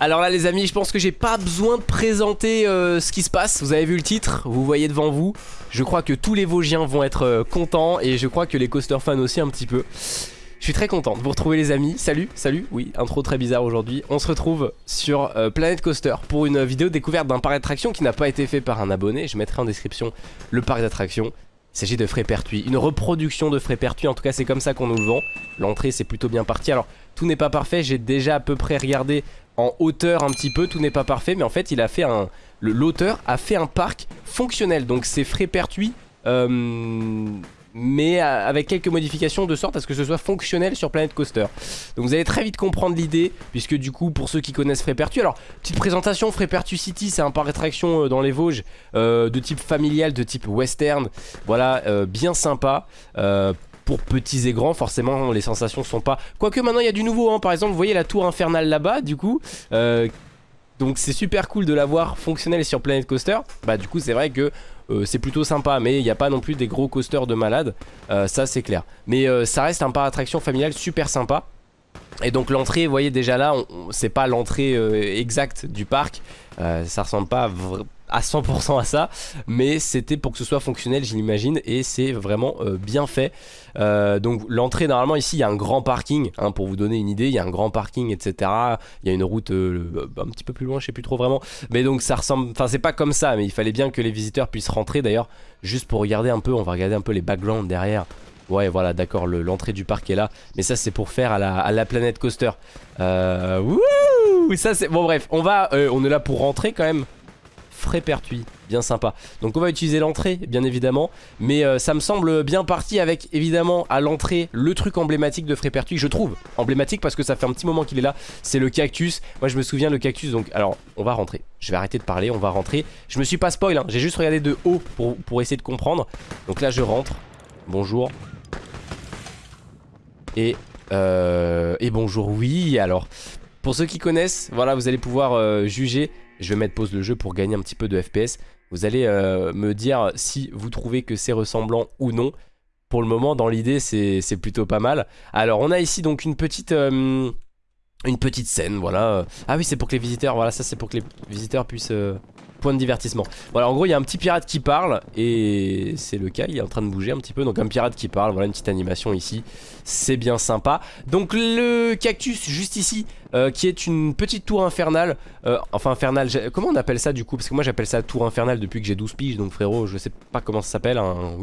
Alors là les amis je pense que j'ai pas besoin de présenter euh, ce qui se passe. Vous avez vu le titre, vous voyez devant vous. Je crois que tous les Vosgiens vont être euh, contents Et je crois que les coaster fans aussi un petit peu. Je suis très content de vous retrouver les amis. Salut, salut, oui, intro très bizarre aujourd'hui. On se retrouve sur euh, Planet Coaster Pour une vidéo découverte d'un parc d'attractions Qui n'a pas été fait par un abonné. Je mettrai en description le parc d'attractions. Il s'agit de Frépertuis, une reproduction de Frépertuis, en tout cas c'est comme ça qu'on nous le vend. L'entrée c'est plutôt bien parti, alors tout n'est pas parfait, j'ai déjà à peu près regardé en hauteur un petit peu, tout n'est pas parfait, mais en fait il a fait un... L'auteur a fait un parc fonctionnel, donc c'est Frépertuis euh, mais avec quelques modifications de sorte à ce que ce soit fonctionnel sur Planet Coaster. Donc vous allez très vite comprendre l'idée, puisque du coup, pour ceux qui connaissent Frépertu, alors, petite présentation, Frépertu City, c'est un parc d'attraction euh, dans les Vosges, euh, de type familial, de type western, voilà, bien sympa. Pour petits et grands, forcément les sensations sont pas... Quoique maintenant il y a du nouveau, hein. par exemple vous voyez la tour infernale là-bas du coup, donc c'est super cool de l'avoir fonctionnel sur Planet Coaster. Bah du coup c'est vrai que euh, c'est plutôt sympa mais il n'y a pas non plus des gros coasters de malade euh, ça c'est clair mais euh, ça reste un parc d'attraction familial super sympa et donc l'entrée, vous voyez déjà là, c'est pas l'entrée exacte du parc, ça ressemble pas à 100% à ça mais c'était pour que ce soit fonctionnel j'imagine et c'est vraiment euh, bien fait. Euh, donc l'entrée normalement ici il y a un grand parking hein, pour vous donner une idée il y a un grand parking etc il y a une route euh, un petit peu plus loin je sais plus trop vraiment. Mais donc ça ressemble enfin c'est pas comme ça mais il fallait bien que les visiteurs puissent rentrer. D'ailleurs juste pour regarder un peu on va regarder un peu les backgrounds derrière. Ouais voilà d'accord l'entrée du parc est là. Mais ça c'est pour faire à la, planète coaster. Wouh Ça c'est Bon bref on va On est là pour rentrer quand même Frépertuis, bien sympa. Donc on va utiliser l'entrée, bien évidemment, mais euh, ça me semble bien parti avec, évidemment, à l'entrée, le truc emblématique de Frépertuis, je trouve emblématique parce que ça fait un petit moment qu'il est là, c'est le cactus. Moi je me souviens le cactus, donc alors on va rentrer. Je vais arrêter de parler, on va rentrer. Je me suis pas spoil, hein. j'ai juste regardé de haut pour, essayer de comprendre. Donc là je rentre, bonjour. Et, euh, et bonjour, oui, alors... Pour ceux qui connaissent, voilà, vous allez pouvoir euh, juger je vais mettre pause le jeu pour gagner un petit peu de FPS. Vous allez euh, me dire si vous trouvez que c'est ressemblant ou non. Pour le moment, dans l'idée, c'est plutôt pas mal. Alors, on a ici donc une petite... Euh, une petite scène, voilà. Ah oui, c'est pour que les visiteurs... Voilà, ça c'est pour que les visiteurs puissent... Euh, point de divertissement. Voilà, en gros, il y a un petit pirate qui parle et c'est le cas, il est en train de bouger un petit peu. Donc un pirate qui parle, voilà une petite animation ici, c'est bien sympa. Donc le cactus juste ici, euh, qui est une petite tour infernale, euh, enfin infernale, comment on appelle ça du coup? Parce que moi j'appelle ça tour infernale depuis que j'ai 12 piges, donc frérot, je sais pas comment ça s'appelle. Un...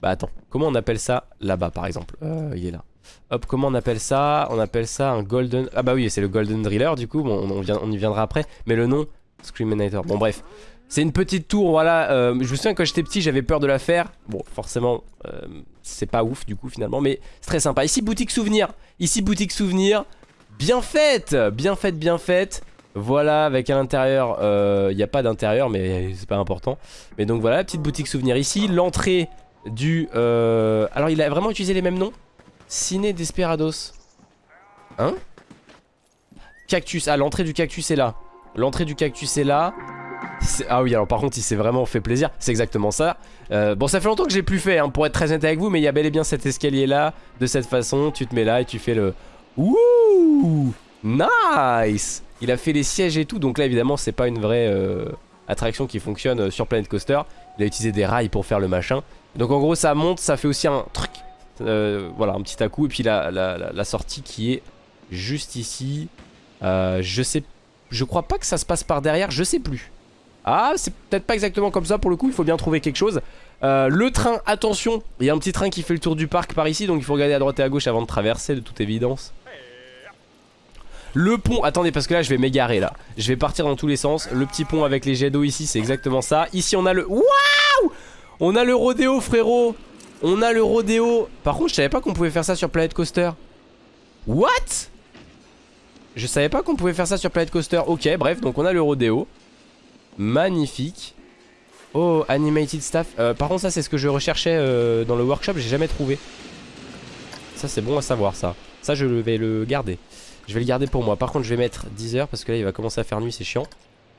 Bah attends, comment on appelle ça? Là-bas par exemple euh, Il est là. Hop, comment on appelle ça? On appelle ça un golden... Ah bah oui, c'est le golden driller du coup, bon, on, on y viendra après. Mais le nom, Screaminator. Bon bref. C'est une petite tour, voilà. Euh, je me souviens quand j'étais petit, j'avais peur de la faire. Bon, forcément, euh, c'est pas ouf du coup finalement, mais c'est très sympa. Ici, boutique souvenir. Ici, boutique souvenir. Bien faite, bien faite, bien faite. Voilà, avec à l'intérieur, il euh, n'y a pas d'intérieur, mais c'est pas important. Mais donc voilà, petite boutique souvenir ici. L'entrée du... Alors, il a vraiment utilisé les mêmes noms? Ciné Desperados. Hein? Cactus. Ah, l'entrée du cactus est là. L'entrée du cactus est là. ah oui, alors par contre, il s'est vraiment fait plaisir. C'est exactement ça. Euh, bon, ça fait longtemps que j'ai plus fait, hein, pour être très honnête avec vous, mais il y a bel et bien cet escalier là, de cette façon. Tu te mets là et tu fais le. Ouh Nice Il a fait les sièges et tout, donc là évidemment, c'est pas une vraie euh, attraction qui fonctionne euh, sur Planet Coaster. Il a utilisé des rails pour faire le machin. Donc en gros, ça monte, ça fait aussi un truc. voilà, un petit à coup. Et puis la, la, sortie qui est juste ici. je sais pas je crois pas que ça se passe par derrière, je sais plus. Ah, c'est peut-être pas exactement comme ça pour le coup, il faut bien trouver quelque chose. Euh, le train, attention, il y a un petit train qui fait le tour du parc par ici, donc il faut regarder à droite et à gauche avant de traverser de toute évidence. Le pont, attendez parce que là je vais m'égarer là. Je vais partir dans tous les sens. Le petit pont avec les jets d'eau ici c'est exactement ça. Ici on a le... Waouh! On a le rodéo frérot! On a le rodéo. Par contre je savais pas qu'on pouvait faire ça sur Planet Coaster. What? Je savais pas qu'on pouvait faire ça sur Planet Coaster. Ok, bref, donc on a le rodéo. Magnifique. Oh, animated staff. Euh, par contre, ça, c'est ce que je recherchais euh, dans le workshop. J'ai jamais trouvé. Ça, c'est bon à savoir, ça. Ça, je vais le garder. Je vais le garder pour moi. Par contre, je vais mettre 10 heures parce que là, il va commencer à faire nuit. C'est chiant.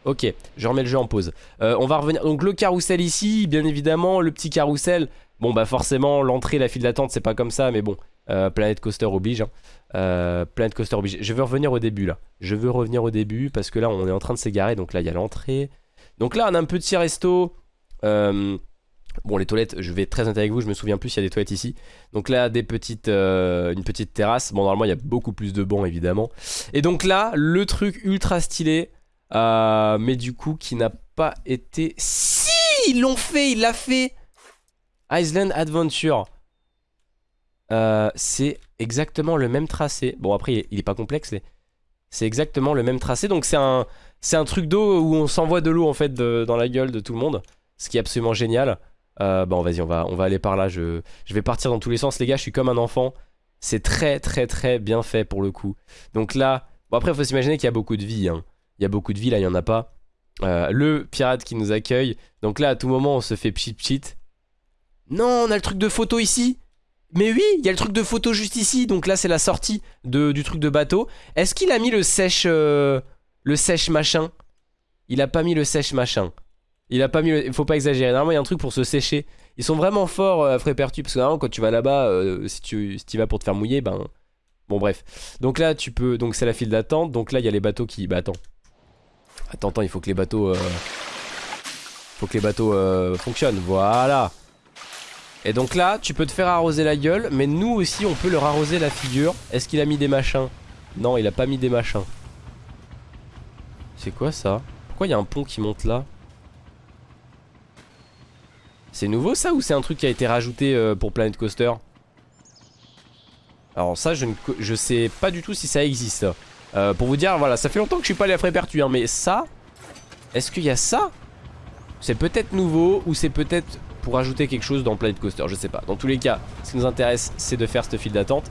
Ok, je remets le jeu en pause. Euh, on va revenir. Donc, le carrousel ici, bien évidemment. Le petit carrousel. Bon, bah, forcément, l'entrée, la file d'attente, c'est pas comme ça. Mais bon, Euh, Planet Coaster oblige. Hein. Euh, Planet Coaster oblige. Je veux revenir au début là. Je veux revenir au début parce que là on est en train de s'égarer. Donc là il y a l'entrée. Donc là on a un petit resto. Euh, bon les toilettes, je vais être très honnête avec vous, je me souviens plus s'il y a des toilettes ici. Donc là des petites, une petite terrasse. Bon normalement il y a beaucoup plus de bancs évidemment. Et donc là le truc ultra stylé. mais du coup qui n'a pas été... Si Ils l'ont fait, il l'a fait Island Adventure. Euh, c'est exactement le même tracé. Bon après il est pas complexe c'est exactement le même tracé. Donc c'est un un truc d'eau où on s'envoie de l'eau en fait dans la gueule de tout le monde ce qui est absolument génial. Euh, bon vas-y on va, on va aller par là. Je, je vais partir dans tous les sens. Les gars je suis comme un enfant. C'est très très très bien fait pour le coup. Donc là bon après il faut s'imaginer qu'il y a beaucoup de vie hein. il y a beaucoup de vie là il y en a pas. Euh, le pirate qui nous accueille. Donc là à tout moment on se fait pchit pchit non on a le truc de photo ici mais oui, il y a le truc de photo juste ici, donc là c'est la sortie de, du truc de bateau. Est-ce qu'il a mis le sèche euh, le sèche machin? Il a pas mis le sèche machin. Il a pas mis Il faut pas exagérer, normalement il y a un truc pour se sécher. Ils sont vraiment forts euh, Frépertu, parce que normalement quand tu vas là-bas, euh, si tu si vas pour te faire mouiller, ben... Bon bref. Donc là tu peux... Donc c'est la file d'attente, donc là il y a les bateaux qui... Bah attends. Attends, attends, il faut que les bateaux... Faut que les bateaux fonctionnent, voilà et donc là, tu peux te faire arroser la gueule, mais nous aussi, on peut leur arroser la figure. Est-ce qu'il a mis des machins? Non, il a pas mis des machins. C'est quoi ça? Pourquoi il y a un pont qui monte là? C'est nouveau ça ou c'est un truc qui a été rajouté euh, pour Planet Coaster? Alors ça, je ne sais pas du tout si ça existe. Euh, pour vous dire, voilà, ça fait longtemps que je suis pas allé à Frépertu, hein, mais ça... Est-ce qu'il y a ça? C'est peut-être nouveau ou c'est peut-être pour ajouter quelque chose dans Planet Coaster, je sais pas. Dans tous les cas, ce qui nous intéresse, c'est de faire cette file d'attente.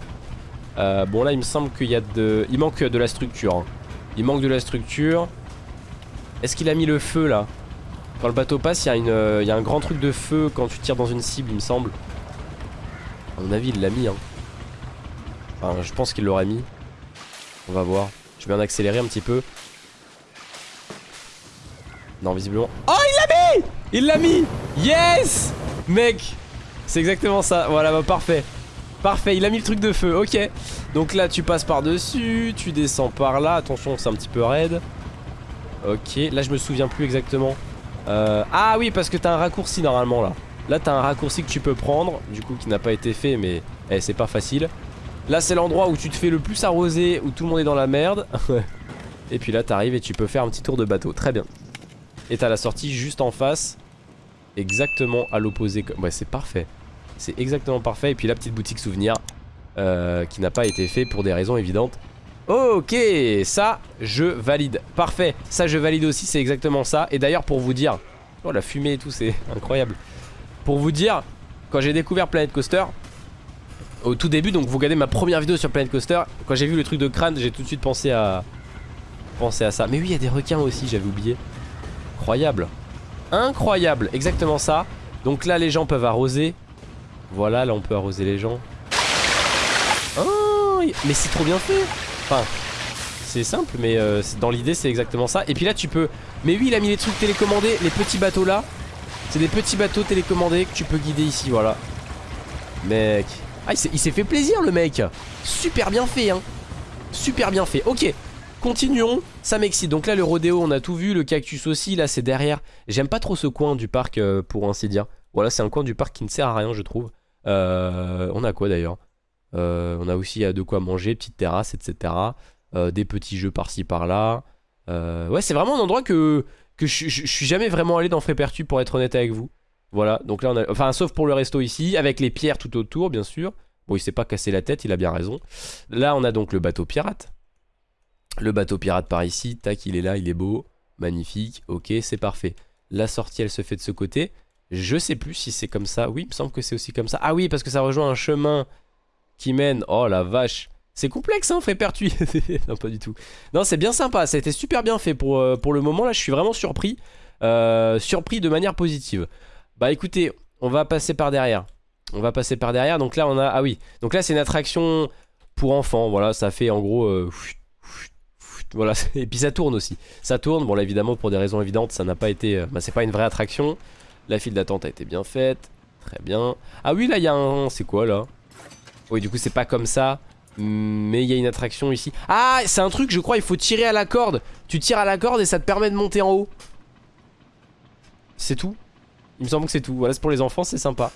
Euh, bon là, il me semble qu'il y a de... Il manque de la structure. Hein. Il manque de la structure. Est-ce qu'il a mis le feu là? Quand le bateau passe, il y, a un grand truc de feu quand tu tires dans une cible, il me semble. À mon avis, il l'a mis. Hein. Enfin, je pense qu'il l'aurait mis. On va voir. Je vais en accélérer un petit peu. Non, visiblement... Oh, il l'a mis Il l'a mis Yes Mec C'est exactement ça. Voilà, bah parfait. Parfait, il a mis le truc de feu, ok. Donc là, tu passes par-dessus, tu descends par là. Attention, c'est un petit peu raide. Ok, là, je me souviens plus exactement. Euh, ah oui, parce que t'as un raccourci normalement là. Là, t'as un raccourci que tu peux prendre, du coup, qui n'a pas été fait, mais eh, c'est pas facile. Là, c'est l'endroit où tu te fais le plus arroser, où tout le monde est dans la merde. et puis là, t'arrives et tu peux faire un petit tour de bateau. Très bien. Et t'as la sortie juste en face Exactement à l'opposé Ouais c'est parfait. C'est exactement parfait. Et puis la petite boutique souvenir euh, Qui n'a pas été fait pour des raisons évidentes. Ok ça je valide. Parfait. Ça je valide aussi c'est exactement ça. Et d'ailleurs pour vous dire Oh la fumée et tout c'est incroyable. Pour vous dire Quand j'ai découvert Planet Coaster Au tout début donc vous regardez ma première vidéo sur Planet Coaster Quand j'ai vu le truc de crâne j'ai tout de suite pensé à Pensé à ça. Mais oui il y a des requins aussi j'avais oublié. Incroyable. Incroyable, exactement ça. Donc là, les gens peuvent arroser. Voilà, là, on peut arroser les gens. Oh, mais c'est trop bien fait. Enfin, c'est simple, mais euh, dans l'idée, c'est exactement ça. Et puis là, tu peux... Mais oui, il a mis les trucs télécommandés, les petits bateaux là. C'est des petits bateaux télécommandés que tu peux guider ici, voilà. Mec. Ah, il s'est fait plaisir, le mec. Super bien fait, hein. Super bien fait. Ok. Continuons, ça m'excite. Donc là, le rodéo, on a tout vu. Le cactus aussi, là, c'est derrière. J'aime pas trop ce coin du parc, euh, pour ainsi dire. Voilà, c'est un coin du parc qui ne sert à rien, je trouve. Euh, on a quoi d'ailleurs? Euh, On a aussi de quoi manger, petite terrasse, etc. des petits jeux par-ci par-là. ouais, c'est vraiment un endroit que, je, suis jamais vraiment allé dans Frépertu, pour être honnête avec vous. Voilà, donc là, on a... Enfin, sauf pour le resto ici, avec les pierres tout autour, bien sûr. Bon, il s'est pas cassé la tête, il a bien raison. Là, on a donc le bateau pirate. Le bateau pirate par ici, tac, il est là, il est beau, magnifique, ok, c'est parfait. La sortie, elle se fait de ce côté. Je sais plus si c'est comme ça. Oui, il me semble que c'est aussi comme ça. Ah oui, parce que ça rejoint un chemin qui mène... Oh la vache C'est complexe, hein, Frépertuis Non, pas du tout. Non, c'est bien sympa, ça a été super bien fait pour, euh, le moment. Là, je suis vraiment surpris. Euh, surpris de manière positive. Bah écoutez, on va passer par derrière. On va passer par derrière. Donc là, on a... Ah oui. Donc là, c'est une attraction pour enfants. Voilà, ça fait en gros... Euh, voilà, et puis ça tourne aussi. Ça tourne, bon là évidemment pour des raisons évidentes, ça n'a pas été... Euh, bah, c'est pas une vraie attraction. La file d'attente a été bien faite. Très bien. Ah oui, là il y a un... C'est quoi là? Oui, du coup, c'est pas comme ça. Mais il y a une attraction ici. Ah, c'est un truc, je crois, il faut tirer à la corde. Tu tires à la corde et ça te permet de monter en haut. C'est tout? Il me semble que c'est tout. Voilà, c'est pour les enfants, c'est sympa.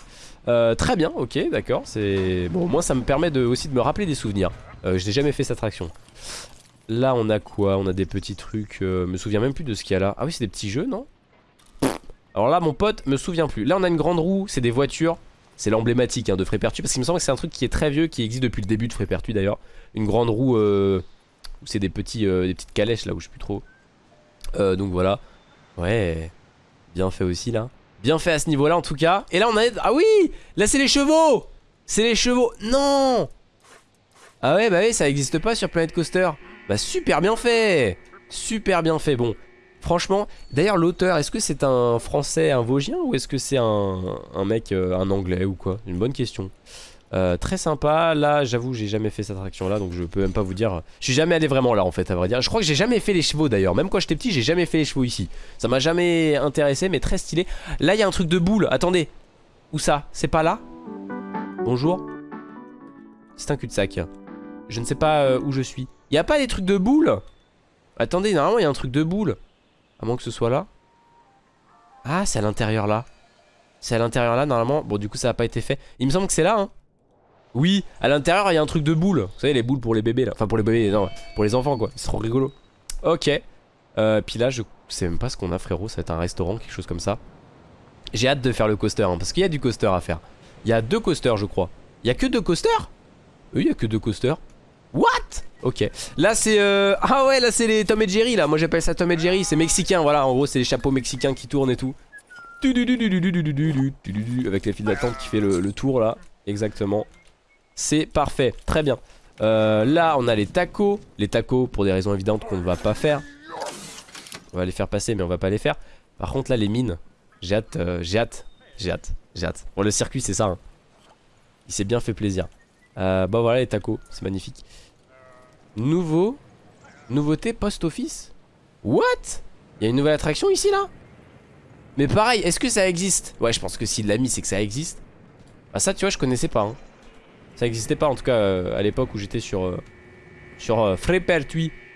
Euh, très bien, ok, d'accord. C'est bon. Moi, ça me permet aussi de me rappeler des souvenirs. Euh, je n'ai jamais fait cette attraction. Là, on a quoi? On a des petits trucs. Euh, me souviens même plus de ce qu'il y a là. Ah oui, c'est des petits jeux, non? Alors là, mon pote me souvient plus. Là, on a une grande roue. C'est des voitures. C'est l'emblématique hein, de Frépertu parce qu'il me semble que c'est un truc qui est très vieux, qui existe depuis le début de Frépertu d'ailleurs. Une grande roue euh, c'est des petits, euh, des petites calèches là où je sais plus trop. Euh, donc voilà. Ouais, bien fait aussi là. Bien fait à ce niveau là en tout cas. Et là on a... Ah oui Là c'est les chevaux C'est les chevaux Non Ah ouais bah oui ça existe pas sur Planet Coaster. Bah super bien fait. Super bien fait. Bon, Franchement, d'ailleurs l'auteur, est-ce que c'est un français, un vosgien ou est-ce que c'est un, mec, euh, un anglais ou quoi? Une bonne question. Euh, très sympa, là j'avoue j'ai jamais fait cette attraction là donc je peux même pas vous dire. Je suis jamais allé vraiment là en fait à vrai dire. Je crois que j'ai jamais fait les chevaux d'ailleurs. Même quand j'étais petit j'ai jamais fait les chevaux ici. Ça m'a jamais intéressé mais très stylé. Là il y a un truc de boule, attendez. Où ça? C'est pas là? Bonjour. C'est un cul-de-sac. Je ne sais pas euh, où je suis y a pas des trucs de boule Attendez normalement il y a un truc de boule à moins que ce soit là. Ah, c'est à l'intérieur là. C'est à l'intérieur là, normalement. Bon, du coup, ça n'a pas été fait. Il me semble que c'est là, hein. Oui, à l'intérieur, il y a un truc de boule. Vous savez, les boules pour les bébés, là. Enfin, pour les bébés, non, pour les enfants, quoi. C'est trop rigolo. Ok. Euh, puis là, je sais même pas ce qu'on a, frérot. Ça va être un restaurant, quelque chose comme ça. J'ai hâte de faire le coaster, hein, parce qu'il y a du coaster à faire. Il y a deux coasters, je crois. Il y a que deux coasters? Oui, il y a que deux coasters. What Ok. Là c'est... Euh... Ah ouais, là c'est les Tom et Jerry là. Moi j'appelle ça Tom et Jerry. C'est mexicain, voilà. En gros c'est les chapeaux mexicains qui tournent et tout. Avec les fils d'attente qui fait le, tour là. Exactement. C'est parfait. Très bien. Euh, là on a les tacos. Les tacos pour des raisons évidentes qu'on ne va pas faire. On va les faire passer mais on va pas les faire. Par contre là les mines. J'ai hâte. j'ai hâte. J'ai hâte. J'ai hâte. Bon le circuit c'est ça. Il s'est bien fait plaisir. bah voilà les tacos. C'est magnifique. Nouveau Nouveauté post-office What? Il y a une nouvelle attraction ici là? Mais pareil, est-ce que ça existe? Ouais, je pense que s'il l'a mis, c'est que ça existe. Ah ça, tu vois, je connaissais pas. Hein. Ça existait pas en tout cas euh, à l'époque où j'étais sur euh, sur euh.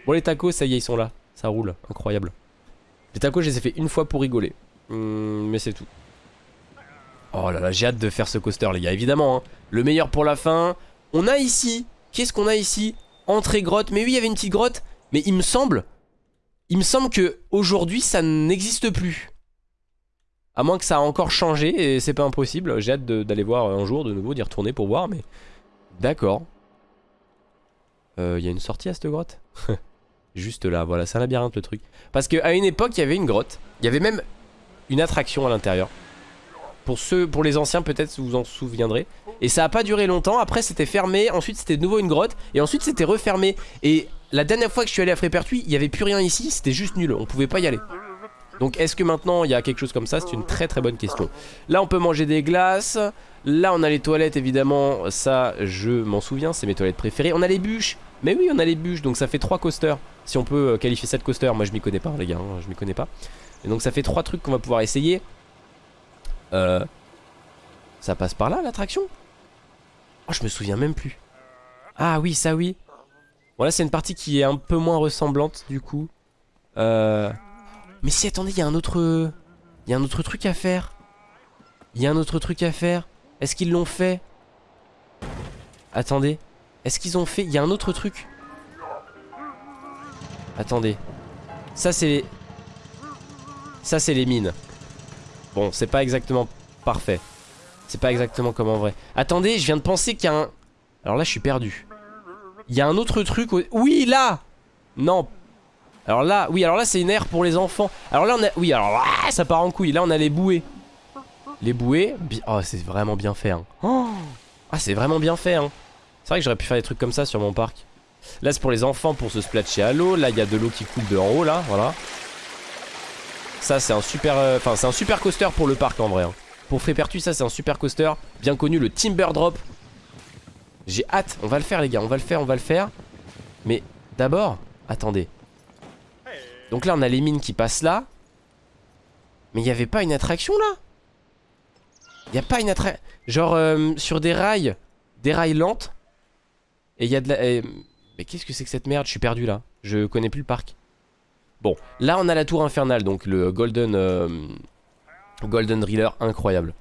Bon, les tacos, ça y est, ils sont là. Ça roule, incroyable. Les tacos, je les ai fait une fois pour rigoler. Hum, mais c'est tout. Oh là là, j'ai hâte de faire ce coaster, les gars, évidemment. Hein. Le meilleur pour la fin. On a ici, qu'est-ce qu'on a ici? Entrée grotte. Mais oui, il y avait une petite grotte. Mais il me semble... Il me semble que aujourd'hui ça n'existe plus. À moins que ça a encore changé et c'est pas impossible. J'ai hâte d'aller voir un jour de nouveau, d'y retourner pour voir, mais... D'accord. Euh, il y a une sortie à cette grotte? Juste là, voilà, c'est un labyrinthe le truc. Parce qu'à une époque, il y avait une grotte. Il y avait même une attraction à l'intérieur. Pour ceux, pour les anciens peut-être vous vous en souviendrez. Et ça a pas duré longtemps, après c'était fermé. Ensuite c'était de nouveau une grotte. Et ensuite c'était refermé. Et la dernière fois que je suis allé à Frépertuis Il y avait plus rien ici, c'était juste nul, on pouvait pas y aller. Donc est-ce que maintenant il y a quelque chose comme ça? C'est une très très bonne question. Là on peut manger des glaces. Là on a les toilettes évidemment. Ça je m'en souviens. C'est mes toilettes préférées. On a les bûches. Mais oui on a les bûches. Donc ça fait trois coasters. Si on peut euh, qualifier cette coaster Moi je m'y connais pas les gars hein, je m'y connais pas. Et donc ça fait trois trucs qu'on va pouvoir essayer euh, ça passe par là l'attraction? Oh je me souviens même plus. Ah oui ça oui. Bon c'est une partie qui est un peu moins ressemblante du coup. Euh... Mais si attendez il y a un autre Il y a un autre truc à faire. Il y a un autre truc à faire. Est-ce qu'ils l'ont fait? Attendez. Est-ce qu'ils ont fait Il y a un autre truc? Attendez. Ça c'est Ça c'est les mines Bon, c'est pas exactement parfait. C'est pas exactement comme en vrai. Attendez, je viens de penser qu'il y a un... Alors là, je suis perdu. Il y a un autre truc... Oui, là Non. Alors là, oui, alors là, c'est une aire pour les enfants. Alors là, on a... Oui, alors ça part en couille. Là, on a les bouées. Les bouées... Oh, c'est vraiment bien fait. Hein. Oh ah, c'est vraiment bien fait. Hein. C'est vrai que j'aurais pu faire des trucs comme ça sur mon parc. Là, c'est pour les enfants pour se splatcher à l'eau. Là, il y a de l'eau qui coule de en haut, là. Voilà. Ça c'est un super euh, Enfin c'est un super coaster pour le parc en vrai hein. Pour Frépertu ça c'est un super coaster Bien connu le Timber Drop J'ai hâte On va le faire les gars On va le faire On va le faire Mais d'abord Attendez Donc là on a les mines qui passent là Mais il n'y avait pas une attraction là? Il a pas une attraction Genre euh, sur des rails des rails lentes. Et il y a de la... Mais qu'est-ce que c'est que cette merde? Je suis perdu là. Je connais plus le parc. Bon, là on a la tour infernale, donc le Golden... Euh, Golden Driller, incroyable.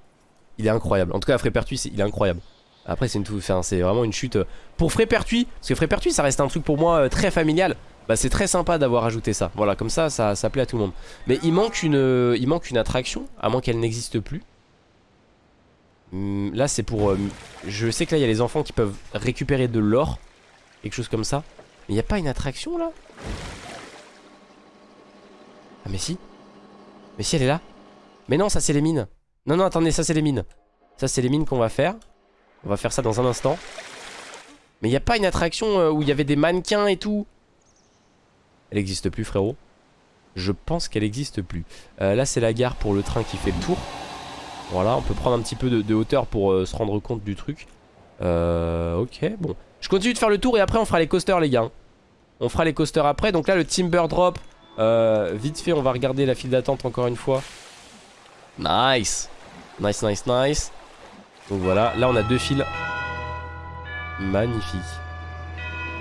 Il est incroyable. En tout cas, Frépertuis, il est incroyable. Après, c'est vraiment une chute. Euh, pour Frépertuis, parce que Frépertuis, ça reste un truc pour moi euh, très familial. Bah, c'est très sympa d'avoir ajouté ça. Voilà, comme ça, ça, plaît à tout le monde. Mais il manque une, il manque une attraction, à moins qu'elle n'existe plus. Hum, là, c'est pour... je sais que là, il y a les enfants qui peuvent récupérer de l'or. Quelque chose comme ça. Mais il n'y a pas une attraction, là? Ah, mais si. Mais si, elle est là. Mais non, ça, c'est les mines. Non, non, attendez, ça c'est les mines. Ça c'est les mines qu'on va faire. On va faire ça dans un instant. Mais il a pas une attraction euh, où il y avait des mannequins et tout Elle existe plus frérot. Je pense qu'elle existe plus. Euh, là c'est la gare pour le train qui fait le tour. Voilà, on peut prendre un petit peu de, hauteur pour euh, se rendre compte du truc. ok, bon. Je continue de faire le tour et après on fera les coasters les gars. On fera les coasters après. Donc là le Timber Drop. Vite fait, on va regarder la file d'attente encore une fois. Nice Nice, nice, nice. Donc voilà, là on a deux fils. Magnifique.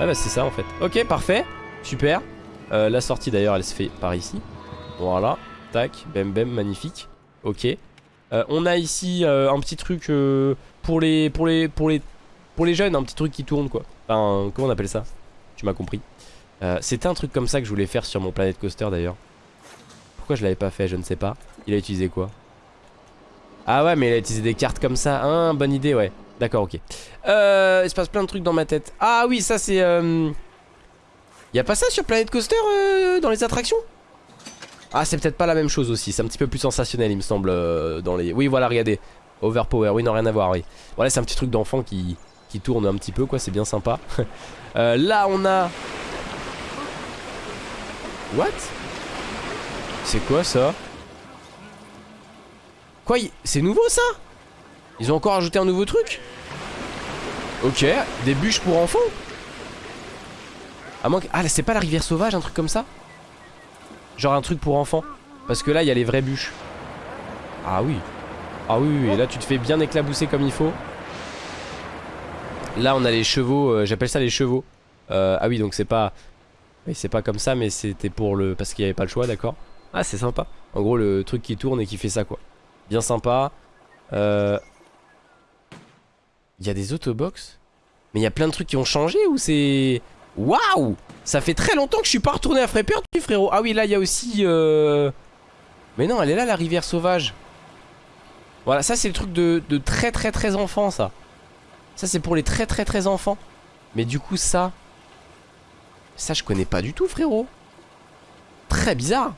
Ah bah c'est ça en fait. Ok, parfait. Super. Euh, la sortie d'ailleurs elle se fait par ici. Voilà. Tac, bem bem, magnifique. Ok. Euh, on a ici euh, un petit truc pour les pour les pour les pour les jeunes, un petit truc qui tourne quoi. Enfin, comment on appelle ça? Tu m'as compris. C'était un truc comme ça que je voulais faire sur mon Planet Coaster d'ailleurs. Pourquoi je l'avais pas fait Je ne sais pas. Il a utilisé quoi? Ah ouais, mais il a utilisé des cartes comme ça. Hein, bonne idée, ouais. D'accord, ok. Euh, il se passe plein de trucs dans ma tête. Ah oui, ça c'est... Euh... Y a pas ça sur Planet Coaster euh, dans les attractions? Ah, c'est peut-être pas la même chose aussi. C'est un petit peu plus sensationnel, il me semble, euh, dans les... Oui, voilà, regardez. Overpower, oui, non, rien à voir, oui. Voilà, c'est un petit truc d'enfant qui... qui tourne un petit peu, quoi. C'est bien sympa. Euh, là, on a... What? C'est quoi ça? Quoi C'est nouveau ça? Ils ont encore ajouté un nouveau truc? Ok, des bûches pour enfants? À moins. Ah c'est pas la rivière sauvage, un truc comme ça? Genre un truc pour enfants. Parce que là il y a les vraies bûches. Ah oui. Ah oui, oui, et là tu te fais bien éclabousser comme il faut. Là on a les chevaux, euh, j'appelle ça les chevaux. Euh, Ah oui donc c'est pas... Oui c'est pas comme ça mais c'était pour le... Parce qu'il n'y avait pas le choix d'accord. Ah c'est sympa. En gros le truc qui tourne et qui fait ça quoi. Bien sympa. Euh... Il y a des autobox? Mais il y a plein de trucs qui ont changé ou c'est... Waouh! Ça fait très longtemps que je suis pas retourné à tu frérot. Ah oui là il y a aussi... Euh... Mais non elle est là la rivière sauvage. Voilà ça c'est le truc de, de très très très enfant ça. Ça c'est pour les très très très enfants. Mais du coup ça Ça je connais pas du tout frérot Très bizarre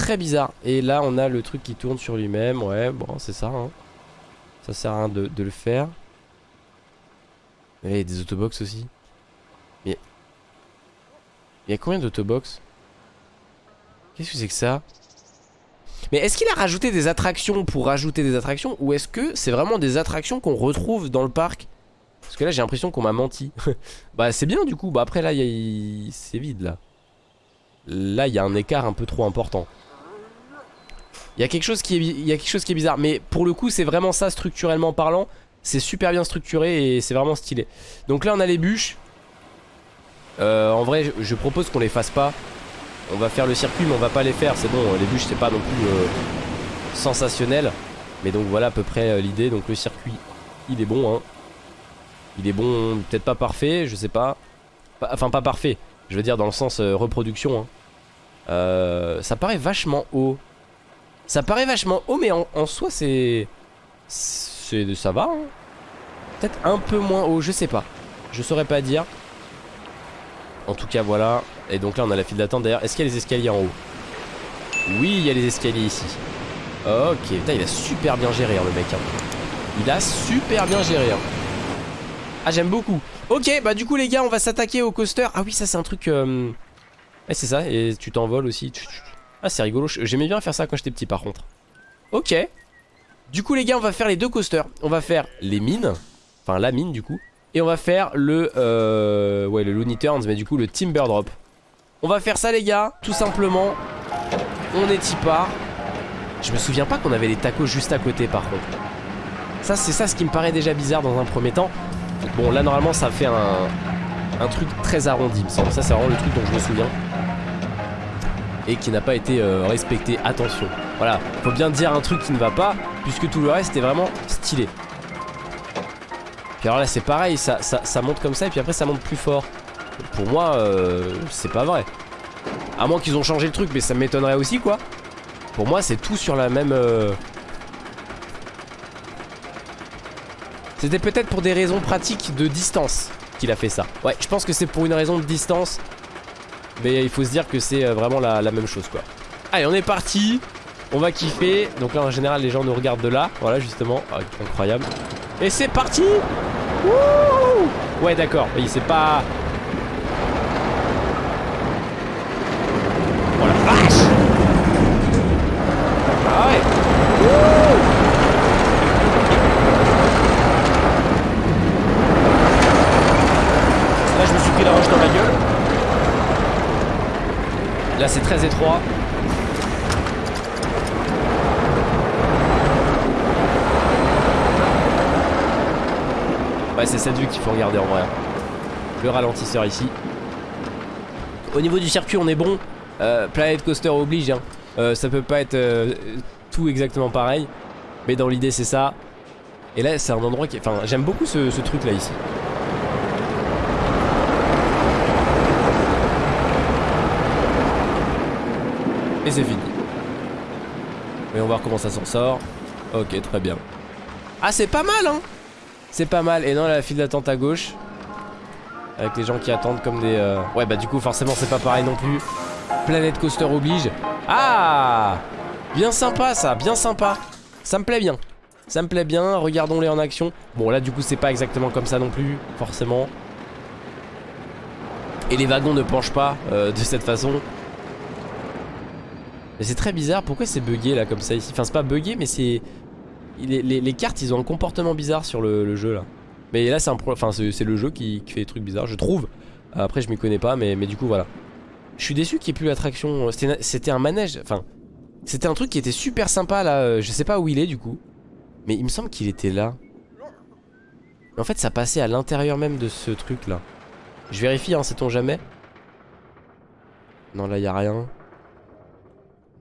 très bizarre. Et là, on a le truc qui tourne sur lui-même. Ouais, bon, c'est ça. Hein. Ça sert à rien de, le faire. Mais là, il y a des autobox aussi. Mais... Il y a combien d'autobox? Qu'est-ce que c'est que ça? Mais est-ce qu'il a rajouté des attractions pour rajouter des attractions? Ou est-ce que c'est vraiment des attractions qu'on retrouve dans le parc? Parce que là, j'ai l'impression qu'on m'a menti. bah, c'est bien du coup. Bah, après, là, il c'est vide, là. Là, il y a un écart un peu trop important. Il y a quelque chose qui est, y a quelque chose qui est bizarre. Mais pour le coup, c'est vraiment ça structurellement parlant. C'est super bien structuré et c'est vraiment stylé. Donc là, on a les bûches. Euh, en vrai, je propose qu'on les fasse pas. On va faire le circuit, mais on va pas les faire. C'est bon, les bûches, c'est pas non plus euh, sensationnel. Mais donc voilà à peu près euh, l'idée. Donc le circuit, il est bon. Hein. Il est bon, peut-être pas parfait, je sais pas. Enfin, pas parfait. Je veux dire dans le sens reproduction. Hein. ça paraît vachement haut. Ça paraît vachement haut, mais en, soi, c'est... Ça va, hein. Peut-être un peu moins haut, je sais pas. Je saurais pas dire. En tout cas, voilà. Et donc là, on a la file d'attente. D'ailleurs, est-ce qu'il y a les escaliers en haut? Oui, il y a les escaliers ici. Ok, putain, il a super bien géré, hein, le mec. Hein. Il a super bien géré. Ah, j'aime beaucoup. Ok, bah du coup, les gars, on va s'attaquer au coaster. Ah oui, ça, c'est un truc... Euh... c'est ça, et tu t'envoles aussi. Ah c'est rigolo, j'aimais bien faire ça quand j'étais petit par contre Ok Du coup les gars on va faire les deux coasters On va faire les mines Enfin la mine du coup Et on va faire le euh, Ouais le Looney Turns mais du coup le Timber Drop On va faire ça les gars Tout simplement On est part Je me souviens pas qu'on avait les tacos juste à côté par contre Ça, c'est ça ce qui me paraît déjà bizarre dans un premier temps. Bon, là, normalement, ça fait un, truc très arrondi. Ça, c'est vraiment le truc dont je me souviens. Et qui n'a pas été euh, respecté. Attention. Voilà, faut bien dire un truc qui ne va pas, puisque tout le reste est vraiment stylé. Puis alors là, c'est pareil, ça, ça, monte comme ça, et puis après, ça monte plus fort. Pour moi, euh, c'est pas vrai. À moins qu'ils ont changé le truc, mais ça m'étonnerait aussi, quoi. Pour moi, c'est tout sur la même... Euh, C'était peut-être pour des raisons pratiques de distance qu'il a fait ça. Ouais, je pense que c'est pour une raison de distance. Mais il faut se dire que c'est euh, vraiment la, même chose, quoi. Allez, on est parti. On va kiffer. Donc là, en général, les gens nous regardent de là. Voilà, justement. Ah, incroyable. Et c'est parti Ouais, d'accord. Oui, c'est pas... Là c'est très étroit. C'est cette vue qu'il faut regarder en vrai. Le ralentisseur ici. Au niveau du circuit on est bon. Euh, Planet Coaster oblige. Hein. Euh, ça peut pas être euh, tout exactement pareil. Mais dans l'idée c'est ça. Et là c'est un endroit qui... Enfin j'aime beaucoup ce truc là ici. Et c'est fini. on va voir comment ça s'en sort. Ok, très bien. Ah, c'est pas mal, hein C'est pas mal. Et non, la file d'attente à gauche. Avec les gens qui attendent comme des... Euh, ouais, bah du coup, forcément, c'est pas pareil non plus. Planet Coaster oblige. Ah Bien sympa, ça. Bien sympa. Ça me plaît bien. Ça me plaît bien. Regardons-les en action. Bon, là, du coup, c'est pas exactement comme ça non plus, forcément. Et les wagons ne penchent pas euh, de cette façon. Mais c'est très bizarre, pourquoi c'est bugué là comme ça ici? Enfin c'est pas bugué mais c'est... Les, cartes ils ont un comportement bizarre sur le, jeu là. Mais là c'est un enfin c'est le jeu qui, fait des trucs bizarres je trouve. Après je m'y connais pas mais, mais du coup voilà. Je suis déçu qu'il n'y ait plus l'attraction C'était un manège, enfin C'était un truc qui était super sympa là. Euh, Je sais pas où il est du coup. Mais il me semble qu'il était là. En fait ça passait à l'intérieur même de ce truc là Je vérifie hein sait-on jamais? Non là y a rien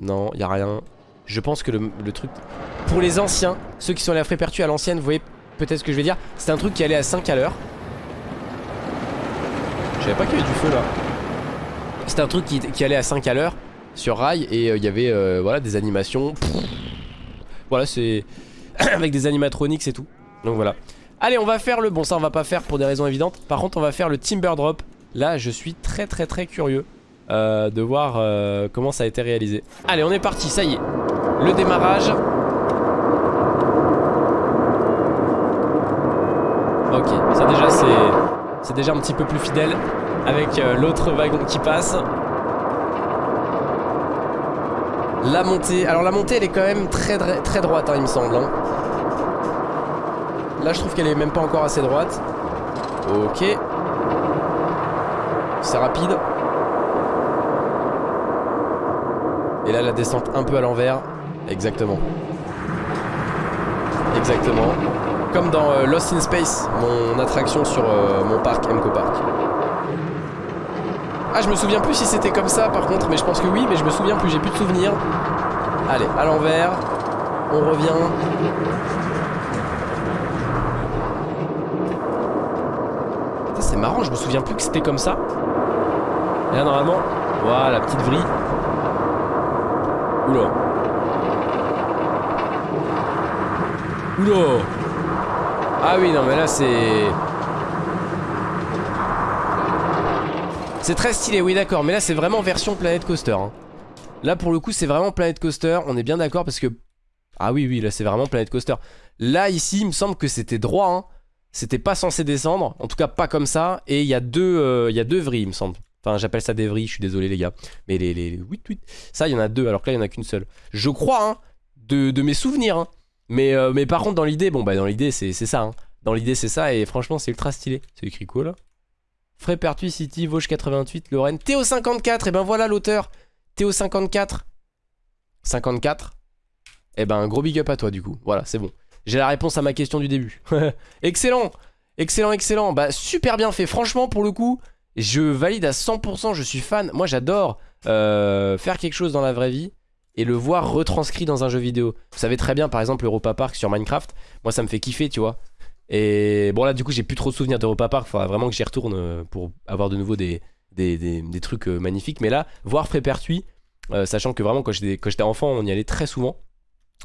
non, y a rien. Je pense que le, truc... Pour les anciens, ceux qui sont allés à Frépertu à l'ancienne, vous voyez peut-être ce que je vais dire. C'est un truc qui allait à 5 à l'heure. Je savais pas qu'il y avait du feu là. C'était un truc qui, allait à 5 à l'heure sur rail et euh, il y avait euh, voilà des animations. Voilà, c'est avec des animatronics et tout. Donc voilà. Allez, on va faire le bon ça on va pas faire pour des raisons évidentes. Par contre, on va faire le Timber Drop. Là, je suis très très très curieux. Euh, de voir euh, comment ça a été réalisé. Allez, on est parti, ça y est. Le démarrage. Ok, ça déjà c'est c'est déjà un petit peu plus fidèle avec euh, l'autre wagon qui passe. La montée, alors la montée elle est quand même très très droite hein, il me semble. Hein. Là je trouve qu'elle est même pas encore assez droite. Ok. C'est rapide. Et là la descente un peu à l'envers. Exactement. Exactement. Comme dans euh, Lost in Space Mon attraction sur euh, mon parc Emco Park. Ah je me souviens plus si c'était comme ça par contre Mais je pense que oui mais je me souviens plus. J'ai plus de souvenirs. Allez à l'envers. On revient. C'est marrant je me souviens plus que c'était comme ça. Et là normalement Voilà petite vrille Oula. Oula. Ah oui, non, mais là, c'est... C'est très stylé, oui, d'accord. Mais là, c'est vraiment version Planet Coaster. Hein. Là, pour le coup, c'est vraiment Planet Coaster. On est bien d'accord parce que... Ah oui, oui, là, c'est vraiment Planet Coaster. Là, ici, il me semble que c'était droit. Hein. C'était pas censé descendre. En tout cas, pas comme ça. Et il y a deux, euh, il y a deux vrilles, il me semble. J'appelle ça des vrilles, je suis désolé les gars. Mais les, les, oui, oui. Ça, il y en a deux, alors que là, il n'y en a qu'une seule. Je crois, hein, de, mes souvenirs. Hein. Mais, euh, mais par contre, dans l'idée, bon, bah, dans l'idée, c'est ça. Hein. Dans l'idée, c'est ça, et franchement, c'est ultra stylé. C'est écrit quoi, là? Frépertuis City, Vosges 88, Lorraine. Théo54, et ben voilà l'auteur. Théo54. 54. Et ben, gros big up à toi, du coup. Voilà, c'est bon. J'ai la réponse à ma question du début. excellent Excellent, excellent. Bah super bien fait. Franchement, pour le coup, je valide à 100%, je suis fan. Moi j'adore euh, faire quelque chose dans la vraie vie et le voir retranscrit dans un jeu vidéo. Vous savez très bien par exemple Europa Park sur Minecraft, moi ça me fait kiffer tu vois. Et bon là du coup j'ai plus trop de souvenirs d'Europa Park, faudra vraiment que j'y retourne euh, pour avoir de nouveau des, des, trucs euh, magnifiques. Mais là, voir Frépertuis, sachant que vraiment quand j'étais enfant on y allait très souvent,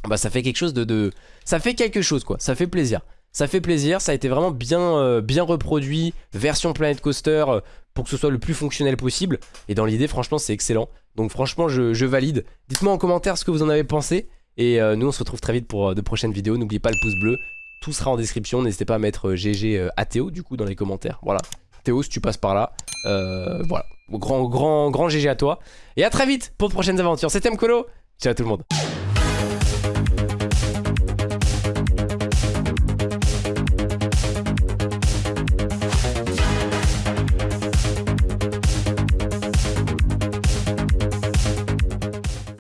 bah ça fait quelque chose de, de... Ça fait quelque chose quoi, ça fait plaisir. Ça fait plaisir, ça a été vraiment bien, euh, reproduit, version Planet Coaster, euh, pour que ce soit le plus fonctionnel possible. Et dans l'idée, franchement, c'est excellent. Donc franchement, je, valide. Dites-moi en commentaire ce que vous en avez pensé. Et euh, nous, on se retrouve très vite pour de prochaines vidéos. N'oubliez pas le pouce bleu, tout sera en description. N'hésitez pas à mettre GG à Théo, du coup, dans les commentaires. Voilà. Théo, si tu passes par là. voilà. Grand, grand, grand GG à toi. Et à très vite pour de prochaines aventures. C'était Mkolo. Ciao tout le monde.